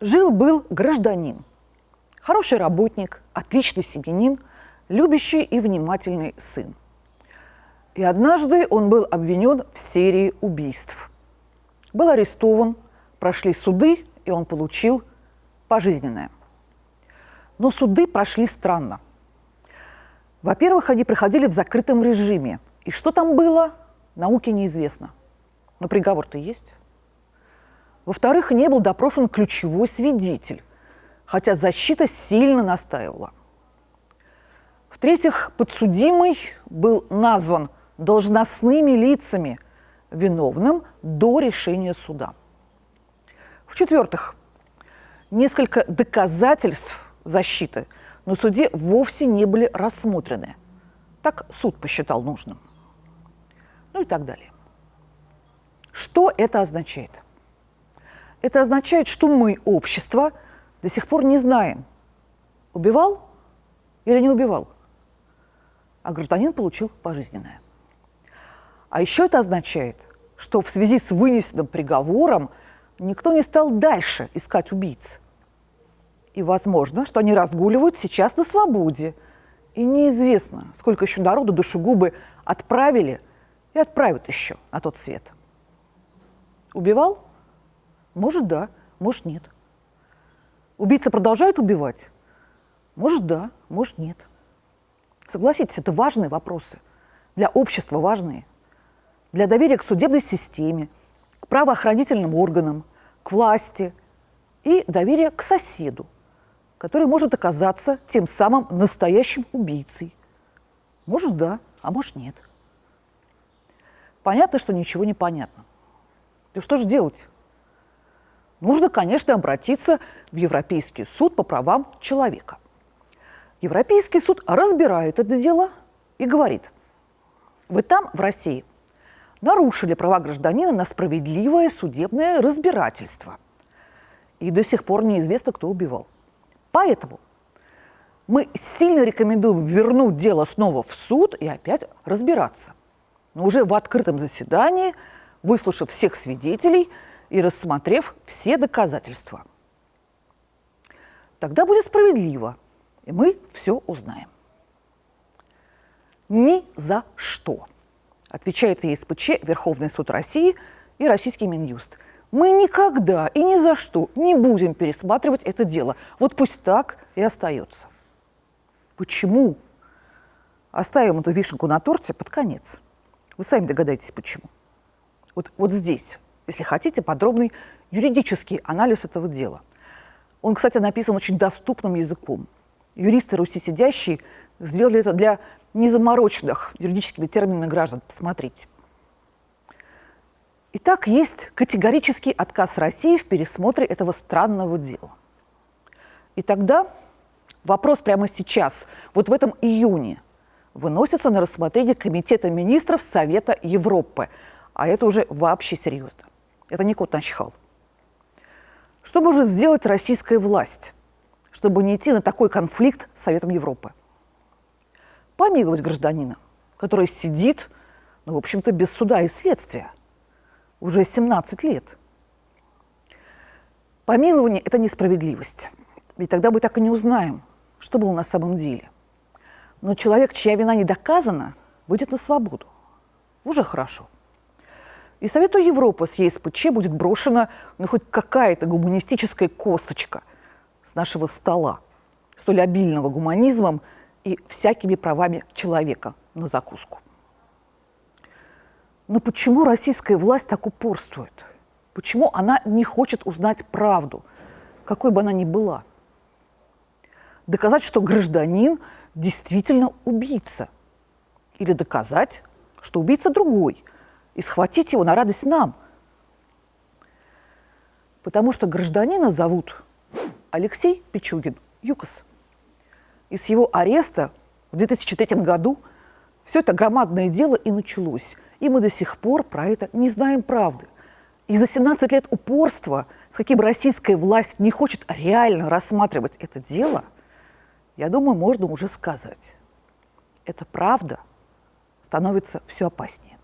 Жил-был гражданин, хороший работник, отличный семьянин, любящий и внимательный сын. И однажды он был обвинен в серии убийств. Был арестован, прошли суды, и он получил пожизненное. Но суды прошли странно. Во-первых, они проходили в закрытом режиме. И что там было, науке неизвестно. Но приговор-то есть. Во-вторых, не был допрошен ключевой свидетель, хотя защита сильно настаивала. В-третьих, подсудимый был назван должностными лицами виновным до решения суда. В-четвертых, несколько доказательств защиты на суде вовсе не были рассмотрены. Так суд посчитал нужным. Ну и так далее. Что это означает? Это означает, что мы, общество, до сих пор не знаем, убивал или не убивал. А гражданин получил пожизненное. А еще это означает, что в связи с вынесенным приговором никто не стал дальше искать убийц. И возможно, что они разгуливают сейчас на свободе. И неизвестно, сколько еще народу душегубы отправили и отправят еще на тот свет. Убивал? Может, да, может, нет. Убийца продолжает убивать? Может, да, может, нет. Согласитесь, это важные вопросы. Для общества важные. Для доверия к судебной системе, к правоохранительным органам, к власти и доверия к соседу, который может оказаться тем самым настоящим убийцей. Может, да, а может, нет. Понятно, что ничего не понятно. Да что же делать? Нужно, конечно, обратиться в Европейский суд по правам человека. Европейский суд разбирает это дело и говорит, вы там, в России, нарушили права гражданина на справедливое судебное разбирательство. И до сих пор неизвестно, кто убивал. Поэтому мы сильно рекомендуем вернуть дело снова в суд и опять разбираться. Но уже в открытом заседании, выслушав всех свидетелей – и рассмотрев все доказательства. Тогда будет справедливо, и мы все узнаем. Ни за что, отвечает в ЕСПЧ Верховный суд России и российский Минюст. Мы никогда и ни за что не будем пересматривать это дело. Вот пусть так и остается. Почему? Оставим эту вишенку на торте под конец. Вы сами догадаетесь, почему. Вот, вот здесь если хотите, подробный юридический анализ этого дела. Он, кстати, написан очень доступным языком. Юристы Руси сидящие сделали это для незамороченных юридическими терминами граждан. Посмотрите. Итак, есть категорический отказ России в пересмотре этого странного дела. И тогда вопрос прямо сейчас, вот в этом июне, выносится на рассмотрение Комитета министров Совета Европы. А это уже вообще серьезно. Это не кот начихал. Что может сделать российская власть, чтобы не идти на такой конфликт с Советом Европы? Помиловать гражданина, который сидит, ну, в общем-то, без суда и следствия уже 17 лет. Помилование – это несправедливость. Ведь тогда мы так и не узнаем, что было на самом деле. Но человек, чья вина не доказана, выйдет на свободу. Уже хорошо. И Совету Европы с ЕСПЧ будет брошена ну, хоть какая-то гуманистическая косточка с нашего стола, столь обильного гуманизмом и всякими правами человека на закуску. Но почему российская власть так упорствует? Почему она не хочет узнать правду, какой бы она ни была? Доказать, что гражданин действительно убийца. Или доказать, что убийца другой – и схватить его на радость нам. Потому что гражданина зовут Алексей Пичугин, ЮКОС. И с его ареста в 2003 году все это громадное дело и началось. И мы до сих пор про это не знаем правды. И за 17 лет упорства, с каким российская власть не хочет реально рассматривать это дело, я думаю, можно уже сказать. Эта правда становится все опаснее.